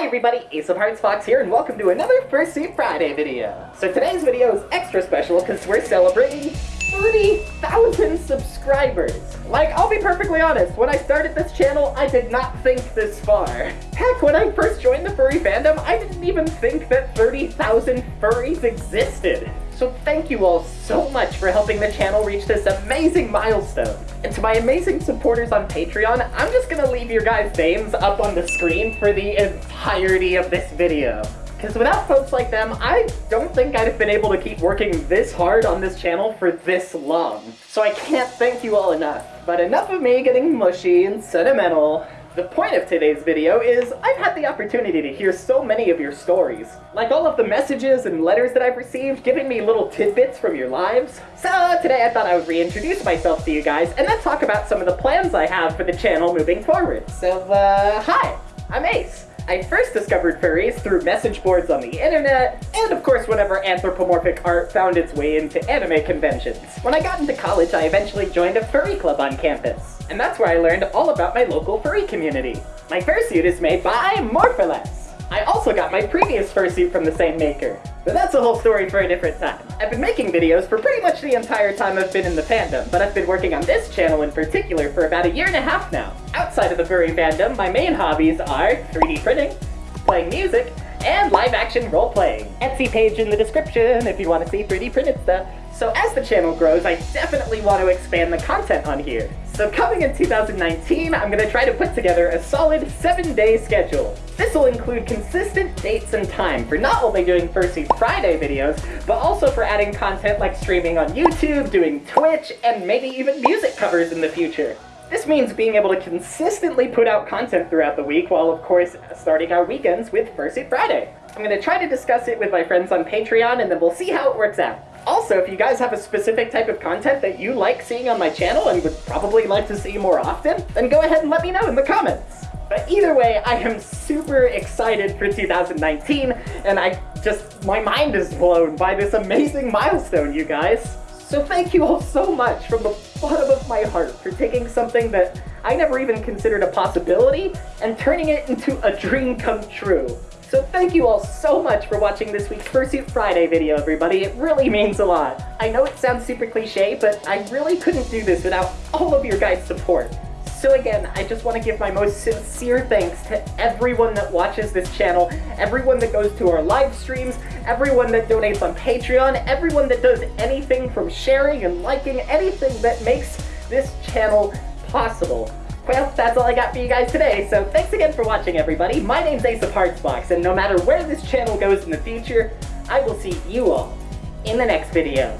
Hi everybody, Ace of Hearts Fox here, and welcome to another Fursuit Friday video. So today's video is extra special because we're celebrating 30,000 subscribers. Like, I'll be perfectly honest, when I started this channel, I did not think this far. Heck, when I first joined the furry fandom, I didn't even think that 30,000 furries existed. So thank you all so much for helping the channel reach this amazing milestone. And to my amazing supporters on Patreon, I'm just gonna leave your guys' names up on the screen for the entirety of this video. Because without folks like them, I don't think I'd have been able to keep working this hard on this channel for this long. So I can't thank you all enough. But enough of me getting mushy and sentimental. The point of today's video is I've had the opportunity to hear so many of your stories. Like all of the messages and letters that I've received giving me little tidbits from your lives. So today I thought I would reintroduce myself to you guys and then talk about some of the plans I have for the channel moving forward. So uh, hi, I'm Ace. I first discovered furries through message boards on the internet, and of course whenever anthropomorphic art found its way into anime conventions. When I got into college, I eventually joined a furry club on campus, and that's where I learned all about my local furry community. My fursuit is made by Morpholess. I also got my previous fursuit from the same maker, but that's a whole story for a different time. I've been making videos for pretty much the entire time I've been in the fandom, but I've been working on this channel in particular for about a year and a half now. Outside of the furry fandom, my main hobbies are 3D printing, playing music, and live action role playing. Etsy page in the description if you want to see 3D printed stuff. So as the channel grows, I definitely want to expand the content on here. So coming in 2019, I'm going to try to put together a solid 7-day schedule. This will include consistent dates and time for not only doing Fursuit Friday videos, but also for adding content like streaming on YouTube, doing Twitch, and maybe even music covers in the future. This means being able to consistently put out content throughout the week while of course starting our weekends with Fursuit Friday. I'm going to try to discuss it with my friends on Patreon and then we'll see how it works out. Also, if you guys have a specific type of content that you like seeing on my channel and would probably like to see more often, then go ahead and let me know in the comments. But either way, I am super excited for 2019, and I just, my mind is blown by this amazing milestone, you guys. So thank you all so much from the bottom of my heart for taking something that I never even considered a possibility and turning it into a dream come true. So thank you all so much for watching this week's Fursuit Friday video, everybody. It really means a lot. I know it sounds super cliche, but I really couldn't do this without all of your guys' support. So again, I just want to give my most sincere thanks to everyone that watches this channel, everyone that goes to our live streams, everyone that donates on Patreon, everyone that does anything from sharing and liking, anything that makes this channel possible. Well, that's all I got for you guys today, so thanks again for watching, everybody. My name's Ace of Hearts Fox, and no matter where this channel goes in the future, I will see you all in the next video.